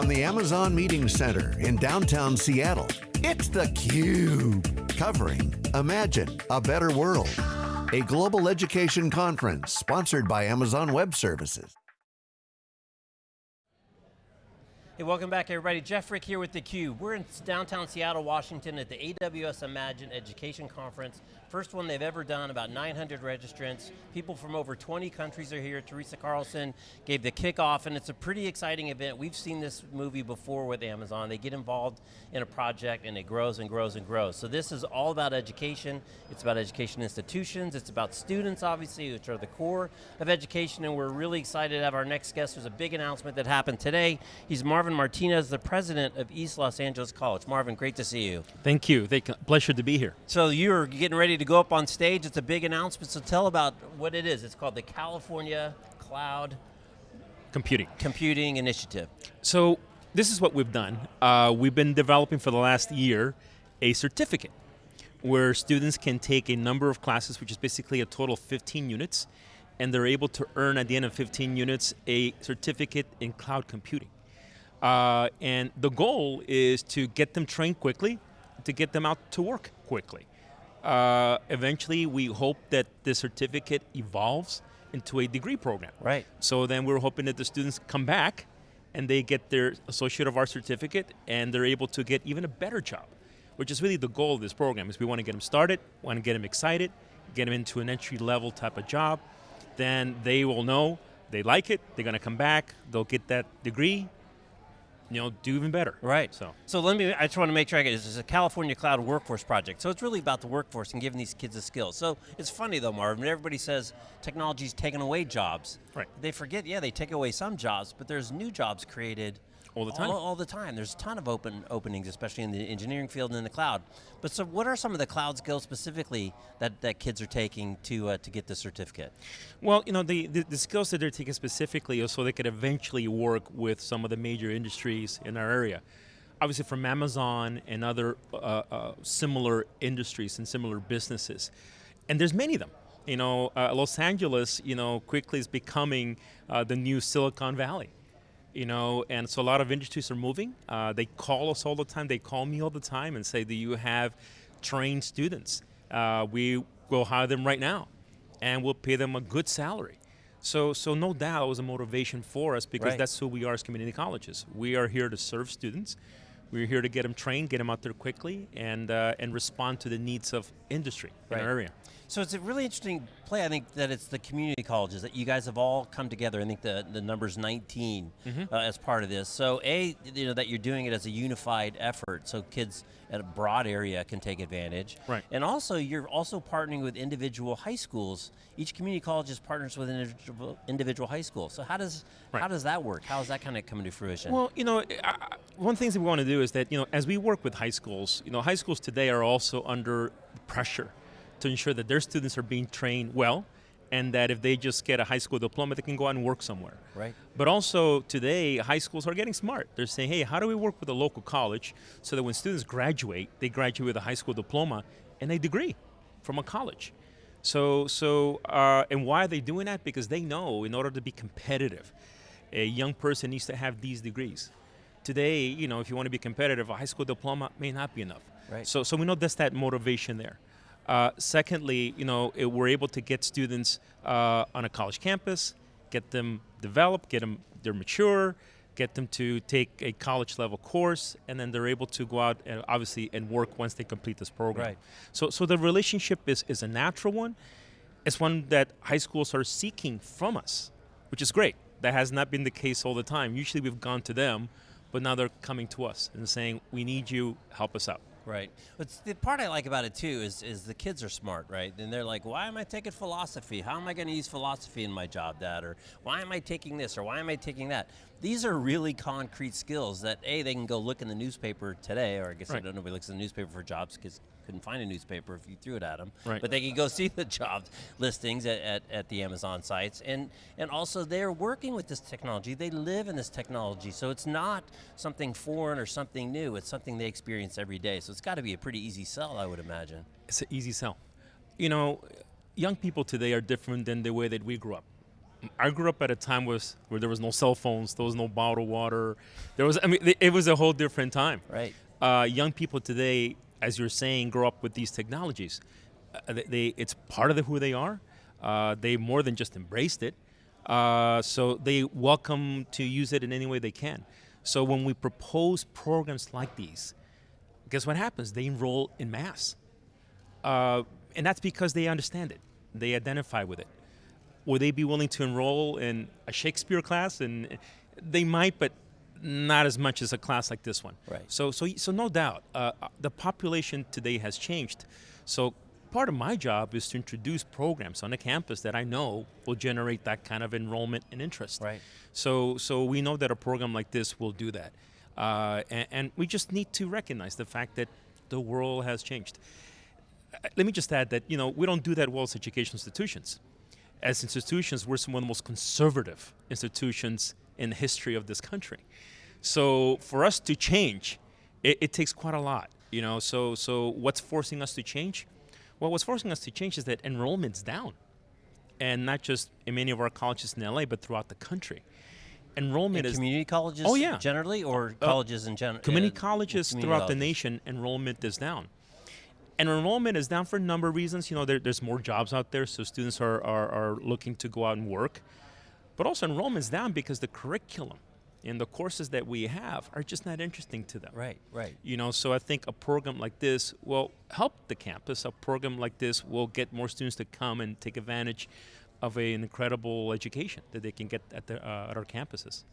from the Amazon Meeting Center in downtown Seattle, it's theCUBE. Covering Imagine a Better World. A global education conference sponsored by Amazon Web Services. Hey, welcome back everybody. Jeff Frick here with theCUBE. We're in downtown Seattle, Washington at the AWS Imagine Education Conference. First one they've ever done, about 900 registrants. People from over 20 countries are here. Teresa Carlson gave the kickoff, and it's a pretty exciting event. We've seen this movie before with Amazon. They get involved in a project and it grows and grows and grows. So this is all about education. It's about education institutions. It's about students, obviously, which are the core of education, and we're really excited to have our next guest. There's a big announcement that happened today. He's Marvin Martinez, the president of East Los Angeles College. Marvin, great to see you. Thank you, Thank pleasure to be here. So you're getting ready to go up on stage. It's a big announcement, so tell about what it is. It's called the California Cloud Computing. Computing Initiative. So this is what we've done. Uh, we've been developing for the last year a certificate where students can take a number of classes, which is basically a total of 15 units, and they're able to earn at the end of 15 units a certificate in cloud computing. Uh, and the goal is to get them trained quickly, to get them out to work quickly. Uh, eventually, we hope that the certificate evolves into a degree program. Right. So then we're hoping that the students come back and they get their Associate of Arts certificate and they're able to get even a better job, which is really the goal of this program, is we want to get them started, want to get them excited, get them into an entry level type of job, then they will know they like it, they're going to come back, they'll get that degree, you know, do even better. Right. So, so let me. I just want to make sure I get this. It's a California Cloud Workforce Project. So it's really about the workforce and giving these kids the skills. So it's funny though, Marvin. Everybody says technology's taking away jobs. Right. They forget. Yeah, they take away some jobs, but there's new jobs created all the time. All, all, the time. There's a ton of open openings, especially in the engineering field and in the cloud. But so what are some of the cloud skills specifically that, that kids are taking to, uh, to get the certificate? Well, you know, the, the, the, skills that they're taking specifically are so they could eventually work with some of the major industries in our area. Obviously from Amazon and other uh, uh, similar industries and similar businesses. And there's many of them. You know, uh, Los Angeles, you know, quickly is becoming uh, the new Silicon Valley you know, and so a lot of industries are moving. Uh, they call us all the time. They call me all the time and say, "Do you have trained students? Uh, we will hire them right now, and we'll pay them a good salary." So, so no doubt it was a motivation for us because right. that's who we are as community colleges. We are here to serve students. We're here to get them trained, get them out there quickly, and uh, and respond to the needs of industry right. in our area. So it's a really interesting play. I think that it's the community colleges that you guys have all come together. I think the the number's 19 mm -hmm. uh, as part of this. So a, you know, that you're doing it as a unified effort, so kids at a broad area can take advantage. Right. And also, you're also partnering with individual high schools. Each community college is partners with an individual, individual high school. So how does right. how does that work? How is that kind of coming to fruition? Well, you know, I, one thing that we want to do is that you know, as we work with high schools, you know, high schools today are also under pressure to ensure that their students are being trained well and that if they just get a high school diploma, they can go out and work somewhere. Right. But also today, high schools are getting smart. They're saying, hey, how do we work with a local college so that when students graduate, they graduate with a high school diploma and a degree from a college. So, so uh, and why are they doing that? Because they know in order to be competitive, a young person needs to have these degrees. Today, you know, if you want to be competitive, a high school diploma may not be enough. Right. So, so we know that's that motivation there. Uh, secondly, you know, it, we're able to get students uh, on a college campus, get them developed, get them they're mature, get them to take a college level course, and then they're able to go out and obviously and work once they complete this program. Right. So, so the relationship is, is a natural one. It's one that high schools are seeking from us, which is great. That has not been the case all the time. Usually we've gone to them, but now they're coming to us and saying, we need you, help us out. Right. But the part I like about it too is is the kids are smart, right? And they're like, why am I taking philosophy? How am I going to use philosophy in my job, Dad? Or why am I taking this? Or why am I taking that? These are really concrete skills that a they can go look in the newspaper today, or I guess right. I don't know nobody looks in the newspaper for jobs because couldn't find a newspaper if you threw it at them. Right. But they can go see the job listings at, at, at, the Amazon sites. And, and also they're working with this technology. They live in this technology. So it's not something foreign or something new. It's something they experience every day. So it's got to be a pretty easy sell, I would imagine. It's an easy sell. You know, young people today are different than the way that we grew up. I grew up at a time was where there was no cell phones, there was no bottled water. There was, I mean, it was a whole different time. Right. Uh, young people today, as you're saying, grow up with these technologies. Uh, they, they, it's part of the, who they are. Uh, they more than just embraced it. Uh, so they welcome to use it in any way they can. So when we propose programs like these, guess what happens? They enroll in mass. Uh, and that's because they understand it. They identify with it. Would they be willing to enroll in a Shakespeare class? And they might, but not as much as a class like this one. Right. So, so, so no doubt, uh, the population today has changed. So part of my job is to introduce programs on the campus that I know will generate that kind of enrollment and interest. Right. So, so we know that a program like this will do that. Uh, and, and, we just need to recognize the fact that the world has changed. Uh, let me just add that you know we don't do that well as education institutions. As institutions, we're some of the most conservative institutions in the history of this country. So for us to change, it, it takes quite a lot. You know, so so what's forcing us to change? Well, what's forcing us to change is that enrollment's down, and not just in many of our colleges in LA, but throughout the country. Enrollment in is community colleges. Oh yeah, generally, or uh, colleges in general. Community uh, colleges community throughout colleges. the nation, enrollment is down. And enrollment is down for a number of reasons. You know, there, there's more jobs out there, so students are, are, are looking to go out and work. But also enrollment is down because the curriculum and the courses that we have are just not interesting to them. Right, right. You know, so I think a program like this will help the campus. A program like this will get more students to come and take advantage of a, an incredible education that they can get at, the, uh, at our campuses.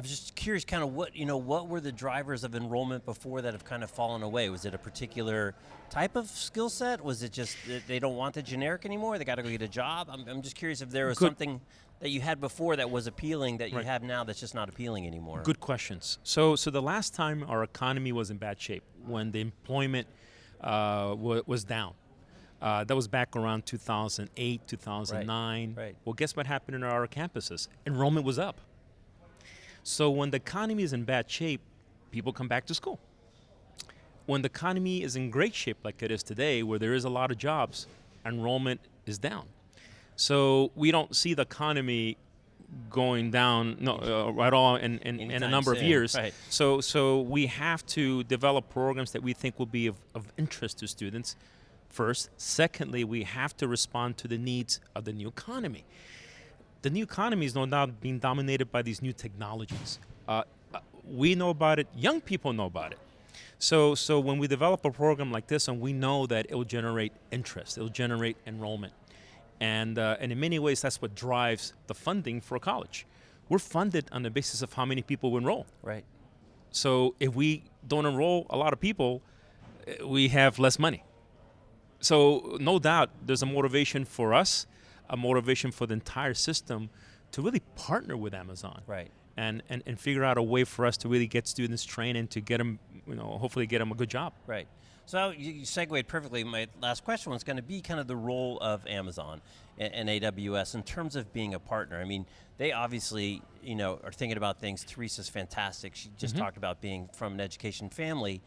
I was just curious, kind of what you know, what were the drivers of enrollment before that have kind of fallen away? Was it a particular type of skill set? Was it just that they don't want the generic anymore? They got to go get a job. I'm, I'm just curious if there was Good. something that you had before that was appealing that you right. have now that's just not appealing anymore. Good questions. So, so the last time our economy was in bad shape, when the employment uh, was down, uh, that was back around 2008, 2009. Right, right. Well, guess what happened in our campuses? Enrollment was up. So when the economy is in bad shape, people come back to school. When the economy is in great shape, like it is today, where there is a lot of jobs, enrollment is down. So we don't see the economy going down no, uh, at all in, in, in a number soon. of years. Right. So, so we have to develop programs that we think will be of, of interest to students first. Secondly, we have to respond to the needs of the new economy the new economy is no doubt being dominated by these new technologies. Uh, uh, we know about it, young people know about it. So, so when we develop a program like this, and we know that it will generate interest, it will generate enrollment, and uh, and in many ways, that's what drives the funding for a college. We're funded on the basis of how many people enroll. Right. So if we don't enroll a lot of people, uh, we have less money. So no doubt, there's a motivation for us a motivation for the entire system to really partner with Amazon. Right. And, and, and figure out a way for us to really get students trained and to get them, you know, hopefully get them a good job. Right. So you, you segued perfectly. My last question was going to be kind of the role of Amazon and, and, AWS in terms of being a partner. I mean, they obviously, you know, are thinking about things. Teresa's fantastic. She just mm -hmm. talked about being from an education family.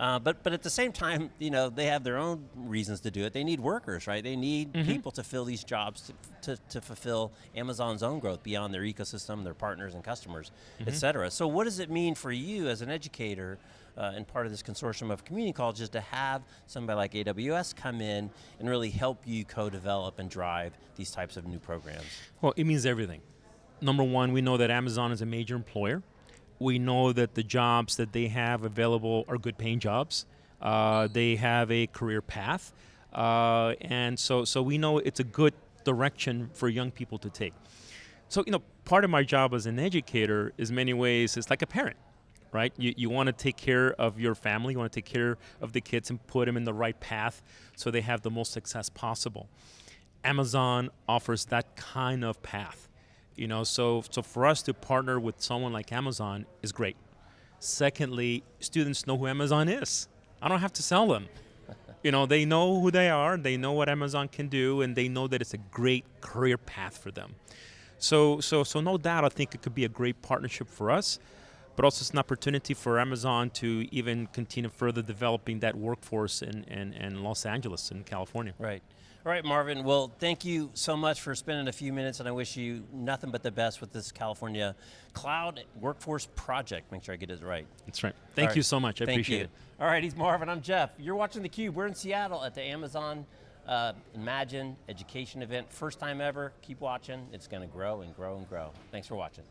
Uh, but but at the same time, you know, they have their own reasons to do it. They need workers, right? They need mm -hmm. people to fill these jobs to, to, to, fulfill Amazon's own growth beyond their ecosystem, their partners and customers, mm -hmm. et cetera. So what does it mean for you as an educator uh, and part of this consortium of community colleges to have somebody like AWS come in and really help you co-develop and drive these types of new programs? Well, it means everything. Number one, we know that Amazon is a major employer we know that the jobs that they have available are good paying jobs. Uh, they have a career path. Uh, and so, so we know it's a good direction for young people to take. So, you know, part of my job as an educator is many ways, it's like a parent, right? You, you want to take care of your family, you want to take care of the kids and put them in the right path so they have the most success possible. Amazon offers that kind of path. You know, so so for us to partner with someone like Amazon is great. Secondly, students know who Amazon is. I don't have to sell them. you know, they know who they are, they know what Amazon can do, and they know that it's a great career path for them. So so so no doubt I think it could be a great partnership for us, but also it's an opportunity for Amazon to even continue further developing that workforce in, in, in Los Angeles in California. Right. All right, Marvin. Well, thank you so much for spending a few minutes, and I wish you nothing but the best with this California Cloud Workforce Project. Make sure I get it right. That's right. Thank All you so much. I Thank appreciate you. it. All right, he's Marvin. I'm Jeff. You're watching theCUBE. We're in Seattle at the Amazon uh, Imagine education event. First time ever. Keep watching. It's going to grow and grow and grow. Thanks for watching.